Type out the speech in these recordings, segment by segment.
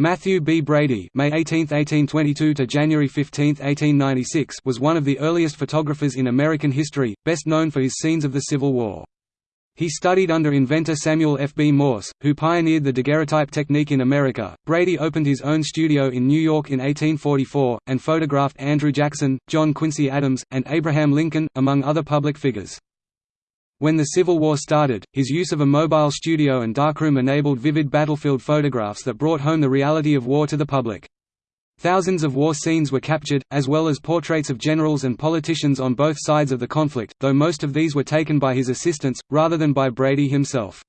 Matthew B. Brady May 18, 1822 to January 15, 1896 was one of the earliest photographers in American history, best known for his scenes of the Civil War. He studied under inventor Samuel F. B. Morse, who pioneered the daguerreotype technique in America. Brady opened his own studio in New York in 1844, and photographed Andrew Jackson, John Quincy Adams, and Abraham Lincoln, among other public figures. When the Civil War started, his use of a mobile studio and darkroom enabled vivid battlefield photographs that brought home the reality of war to the public. Thousands of war scenes were captured, as well as portraits of generals and politicians on both sides of the conflict, though most of these were taken by his assistants, rather than by Brady himself.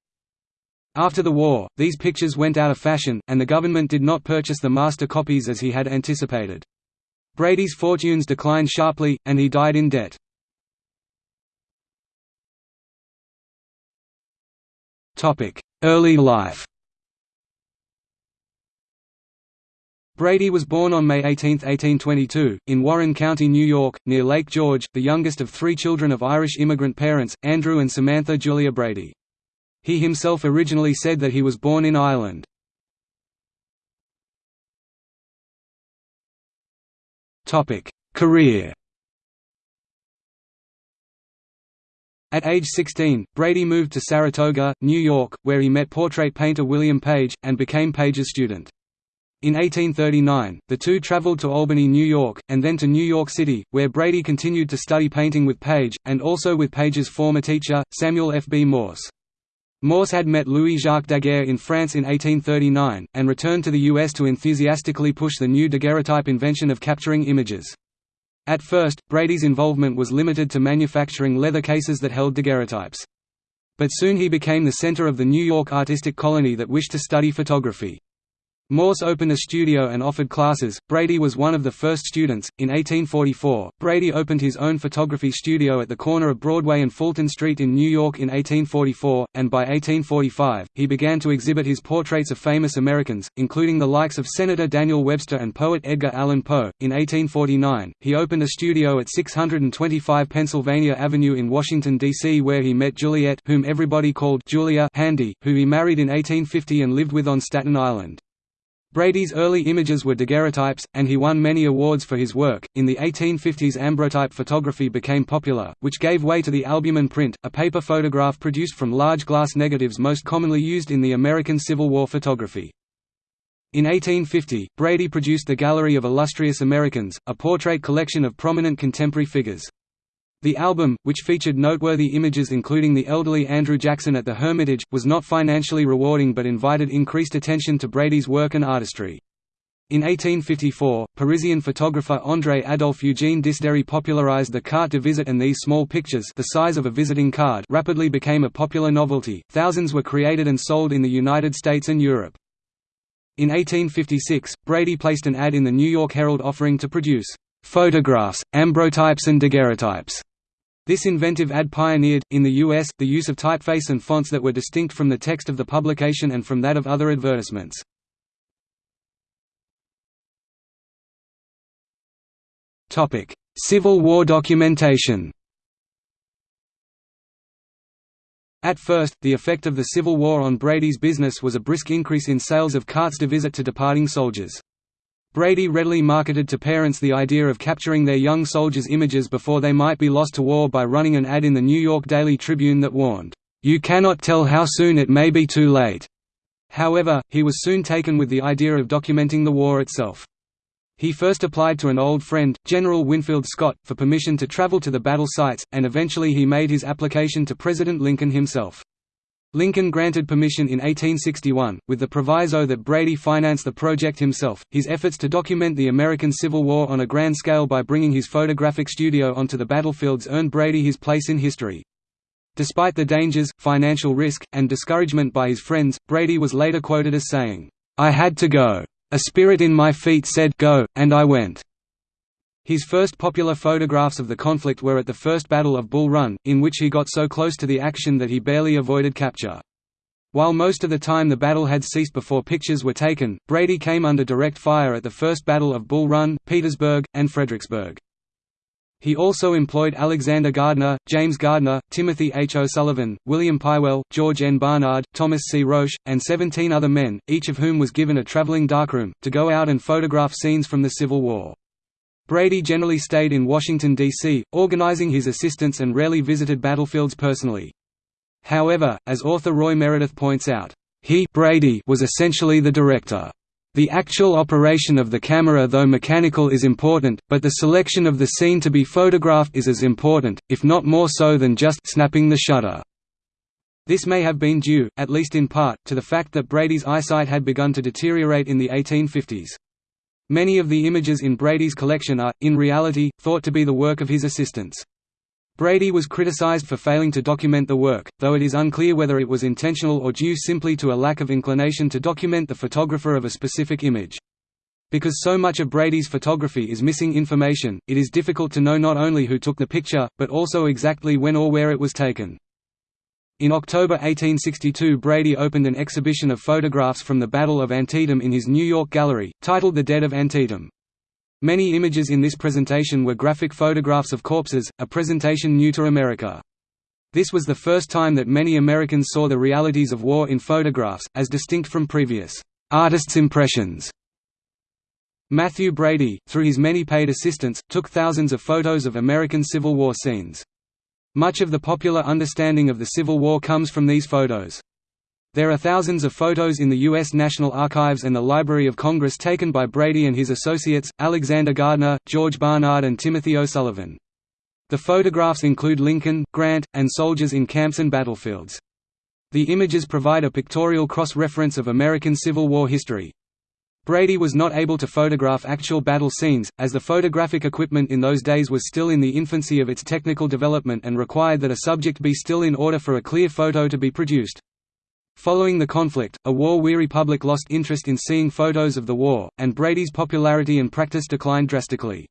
After the war, these pictures went out of fashion, and the government did not purchase the master copies as he had anticipated. Brady's fortunes declined sharply, and he died in debt. Early life Brady was born on May 18, 1822, in Warren County, New York, near Lake George, the youngest of three children of Irish immigrant parents, Andrew and Samantha Julia Brady. He himself originally said that he was born in Ireland. Career At age 16, Brady moved to Saratoga, New York, where he met portrait painter William Page, and became Page's student. In 1839, the two traveled to Albany, New York, and then to New York City, where Brady continued to study painting with Page, and also with Page's former teacher, Samuel F. B. Morse. Morse had met Louis-Jacques Daguerre in France in 1839, and returned to the U.S. to enthusiastically push the new daguerreotype invention of capturing images. At first, Brady's involvement was limited to manufacturing leather cases that held daguerreotypes. But soon he became the center of the New York artistic colony that wished to study photography. Morse opened a studio and offered classes. Brady was one of the first students. In 1844, Brady opened his own photography studio at the corner of Broadway and Fulton Street in New York in 1844, and by 1845, he began to exhibit his portraits of famous Americans, including the likes of Senator Daniel Webster and poet Edgar Allan Poe. In 1849, he opened a studio at 625 Pennsylvania Avenue in Washington, D.C., where he met Juliet, whom everybody called Julia Handy, who he married in 1850 and lived with on Staten Island. Brady's early images were daguerreotypes, and he won many awards for his work. In the 1850s, ambrotype photography became popular, which gave way to the albumen print, a paper photograph produced from large glass negatives most commonly used in the American Civil War photography. In 1850, Brady produced the Gallery of Illustrious Americans, a portrait collection of prominent contemporary figures. The album, which featured noteworthy images including the elderly Andrew Jackson at the Hermitage, was not financially rewarding but invited increased attention to Brady's work and artistry. In 1854, Parisian photographer André Adolphe Eugène Disdéri popularized the carte de visite and these small pictures the size of a visiting card rapidly became a popular novelty, thousands were created and sold in the United States and Europe. In 1856, Brady placed an ad in the New York Herald offering to produce "...photographs, ambrotypes and daguerreotypes." This inventive ad pioneered, in the U.S., the use of typeface and fonts that were distinct from the text of the publication and from that of other advertisements. Civil War documentation At first, the effect of the Civil War on Brady's business was a brisk increase in sales of cartes de visite to departing soldiers. Brady readily marketed to parents the idea of capturing their young soldiers' images before they might be lost to war by running an ad in the New York Daily Tribune that warned, "...you cannot tell how soon it may be too late." However, he was soon taken with the idea of documenting the war itself. He first applied to an old friend, General Winfield Scott, for permission to travel to the battle sites, and eventually he made his application to President Lincoln himself. Lincoln granted permission in 1861, with the proviso that Brady finance the project himself. His efforts to document the American Civil War on a grand scale by bringing his photographic studio onto the battlefields earned Brady his place in history. Despite the dangers, financial risk, and discouragement by his friends, Brady was later quoted as saying, I had to go. A spirit in my feet said go, and I went. His first popular photographs of the conflict were at the First Battle of Bull Run, in which he got so close to the action that he barely avoided capture. While most of the time the battle had ceased before pictures were taken, Brady came under direct fire at the First Battle of Bull Run, Petersburg, and Fredericksburg. He also employed Alexander Gardner, James Gardner, Timothy H. O'Sullivan, William Pywell, George N. Barnard, Thomas C. Roche, and 17 other men, each of whom was given a traveling darkroom, to go out and photograph scenes from the Civil War. Brady generally stayed in Washington, D.C., organizing his assistants and rarely visited battlefields personally. However, as author Roy Meredith points out, he Brady was essentially the director. The actual operation of the camera though mechanical is important, but the selection of the scene to be photographed is as important, if not more so than just snapping the shutter. This may have been due, at least in part, to the fact that Brady's eyesight had begun to deteriorate in the 1850s. Many of the images in Brady's collection are, in reality, thought to be the work of his assistants. Brady was criticized for failing to document the work, though it is unclear whether it was intentional or due simply to a lack of inclination to document the photographer of a specific image. Because so much of Brady's photography is missing information, it is difficult to know not only who took the picture, but also exactly when or where it was taken. In October 1862 Brady opened an exhibition of photographs from the Battle of Antietam in his New York gallery, titled The Dead of Antietam. Many images in this presentation were graphic photographs of corpses, a presentation new to America. This was the first time that many Americans saw the realities of war in photographs, as distinct from previous artists' impressions. Matthew Brady, through his many paid assistants, took thousands of photos of American Civil War scenes. Much of the popular understanding of the Civil War comes from these photos. There are thousands of photos in the U.S. National Archives and the Library of Congress taken by Brady and his associates, Alexander Gardner, George Barnard and Timothy O'Sullivan. The photographs include Lincoln, Grant, and soldiers in camps and battlefields. The images provide a pictorial cross-reference of American Civil War history. Brady was not able to photograph actual battle scenes, as the photographic equipment in those days was still in the infancy of its technical development and required that a subject be still in order for a clear photo to be produced. Following the conflict, a war-weary public lost interest in seeing photos of the war, and Brady's popularity and practice declined drastically.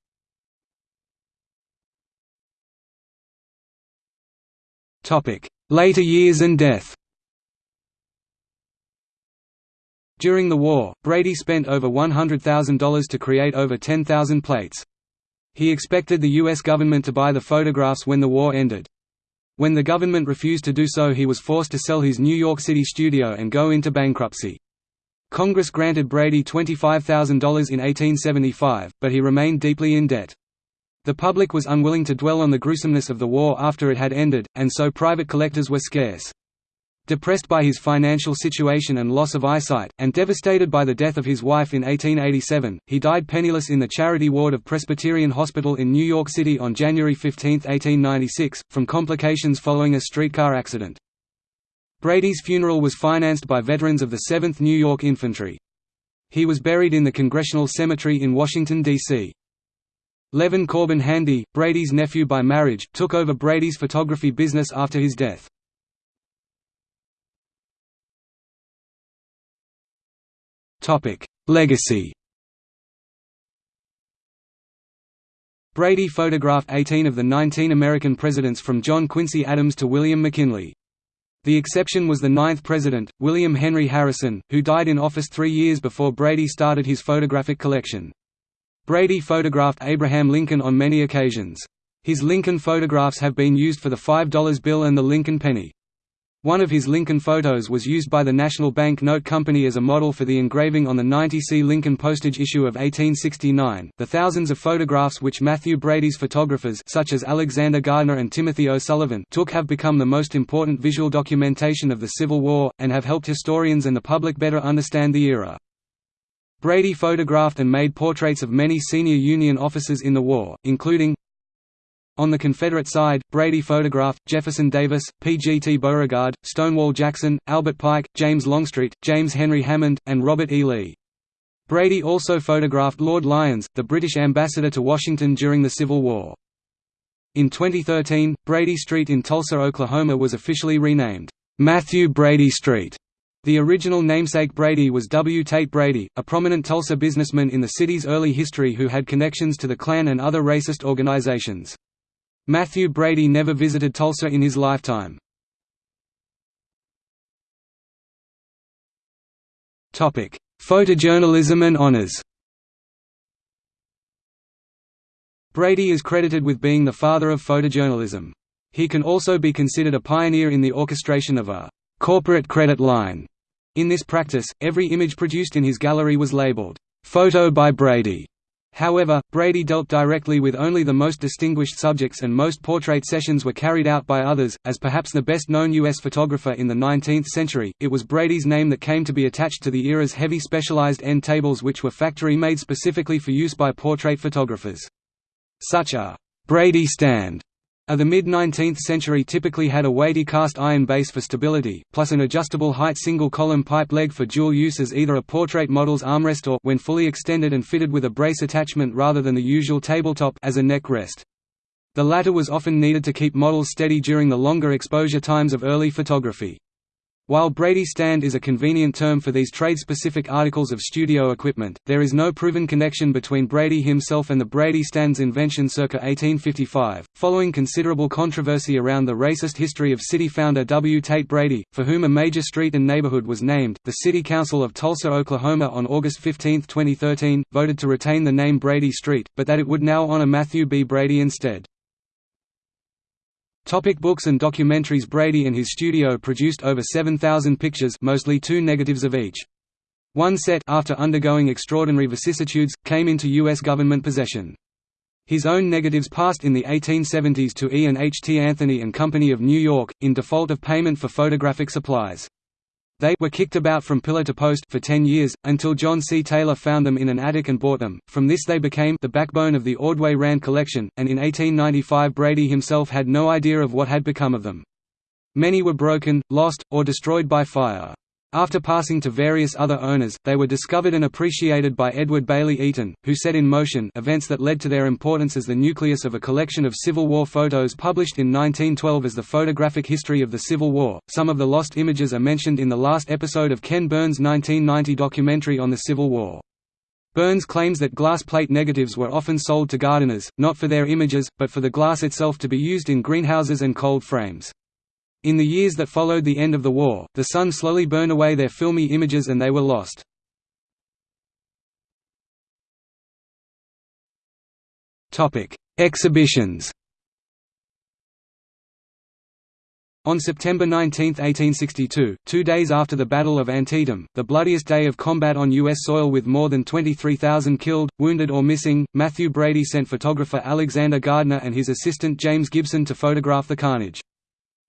Later years and death During the war, Brady spent over $100,000 to create over 10,000 plates. He expected the U.S. government to buy the photographs when the war ended. When the government refused to do so he was forced to sell his New York City studio and go into bankruptcy. Congress granted Brady $25,000 in 1875, but he remained deeply in debt. The public was unwilling to dwell on the gruesomeness of the war after it had ended, and so private collectors were scarce. Depressed by his financial situation and loss of eyesight, and devastated by the death of his wife in 1887, he died penniless in the charity ward of Presbyterian Hospital in New York City on January 15, 1896, from complications following a streetcar accident. Brady's funeral was financed by veterans of the 7th New York Infantry. He was buried in the Congressional Cemetery in Washington, D.C. Levin Corbin Handy, Brady's nephew by marriage, took over Brady's photography business after his death. Legacy Brady photographed 18 of the 19 American presidents from John Quincy Adams to William McKinley. The exception was the ninth president, William Henry Harrison, who died in office three years before Brady started his photographic collection. Brady photographed Abraham Lincoln on many occasions. His Lincoln photographs have been used for the $5 bill and the Lincoln penny. One of his Lincoln photos was used by the National Bank Note Company as a model for the engraving on the 90C Lincoln postage issue of 1869. The thousands of photographs which Matthew Brady's photographers such as Alexander Gardner and Timothy O'Sullivan took have become the most important visual documentation of the Civil War, and have helped historians and the public better understand the era. Brady photographed and made portraits of many senior Union officers in the war, including on the Confederate side, Brady photographed, Jefferson Davis, P. G. T. Beauregard, Stonewall Jackson, Albert Pike, James Longstreet, James Henry Hammond, and Robert E. Lee. Brady also photographed Lord Lyons, the British ambassador to Washington during the Civil War. In 2013, Brady Street in Tulsa, Oklahoma was officially renamed, Matthew Brady Street. The original namesake Brady was W. Tate Brady, a prominent Tulsa businessman in the city's early history who had connections to the Klan and other racist organizations. Matthew Brady never visited Tulsa in his lifetime. Photojournalism and honors Brady is credited with being the father of photojournalism. He can also be considered a pioneer in the orchestration of a «corporate credit line». In this practice, every image produced in his gallery was labeled «Photo by Brady», However, Brady dealt directly with only the most distinguished subjects and most portrait sessions were carried out by others. As perhaps the best known U.S. photographer in the 19th century, it was Brady's name that came to be attached to the era's heavy specialized end tables which were factory made specifically for use by portrait photographers. Such a Brady stand of the mid-19th century typically had a weighty cast iron base for stability, plus an adjustable height single-column pipe leg for dual use as either a portrait model's armrest or when fully extended and fitted with a brace attachment rather than the usual tabletop as a neck rest. The latter was often needed to keep models steady during the longer exposure times of early photography. While Brady stand is a convenient term for these trade-specific articles of studio equipment, there is no proven connection between Brady himself and the Brady stand's invention circa 1855. Following considerable controversy around the racist history of city founder W. Tate Brady, for whom a major street and neighborhood was named, the City Council of Tulsa, Oklahoma on August 15, 2013, voted to retain the name Brady Street, but that it would now honor Matthew B. Brady instead. Topic books and documentaries Brady and his studio produced over 7,000 pictures mostly two negatives of each. One set after undergoing extraordinary vicissitudes, came into U.S. government possession. His own negatives passed in the 1870s to E. and H. T. Anthony and Company of New York, in default of payment for photographic supplies. They were kicked about from pillar to post for 10 years, until John C. Taylor found them in an attic and bought them. From this they became the backbone of the Ordway Rand collection, and in 1895 Brady himself had no idea of what had become of them. Many were broken, lost, or destroyed by fire. After passing to various other owners, they were discovered and appreciated by Edward Bailey Eaton, who set in motion events that led to their importance as the nucleus of a collection of Civil War photos published in 1912 as the Photographic History of the Civil War. Some of the lost images are mentioned in the last episode of Ken Burns' 1990 documentary on the Civil War. Burns claims that glass plate negatives were often sold to gardeners, not for their images, but for the glass itself to be used in greenhouses and cold frames. In the years that followed the end of the war, the sun slowly burned away their filmy images and they were lost. Exhibitions On September 19, 1862, two days after the Battle of Antietam, the bloodiest day of combat on U.S. soil with more than 23,000 killed, wounded or missing, Matthew Brady sent photographer Alexander Gardner and his assistant James Gibson to photograph the carnage.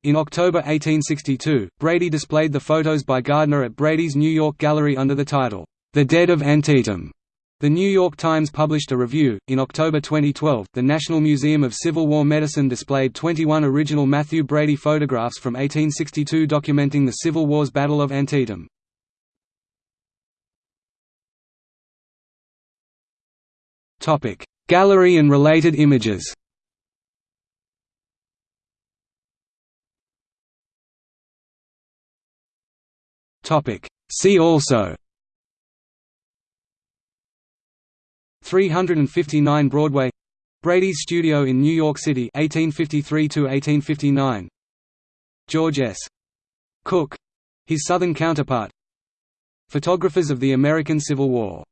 In October 1862, Brady displayed the photos by Gardner at Brady's New York Gallery under the title, The Dead of Antietam. The New York Times published a review. In October 2012, the National Museum of Civil War Medicine displayed 21 original Matthew Brady photographs from 1862 documenting the Civil War's Battle of Antietam. Gallery and related images See also. 359 Broadway. Brady's studio in New York City 1853 1859 George S. Cook his southern counterpart. Photographers of the American Civil War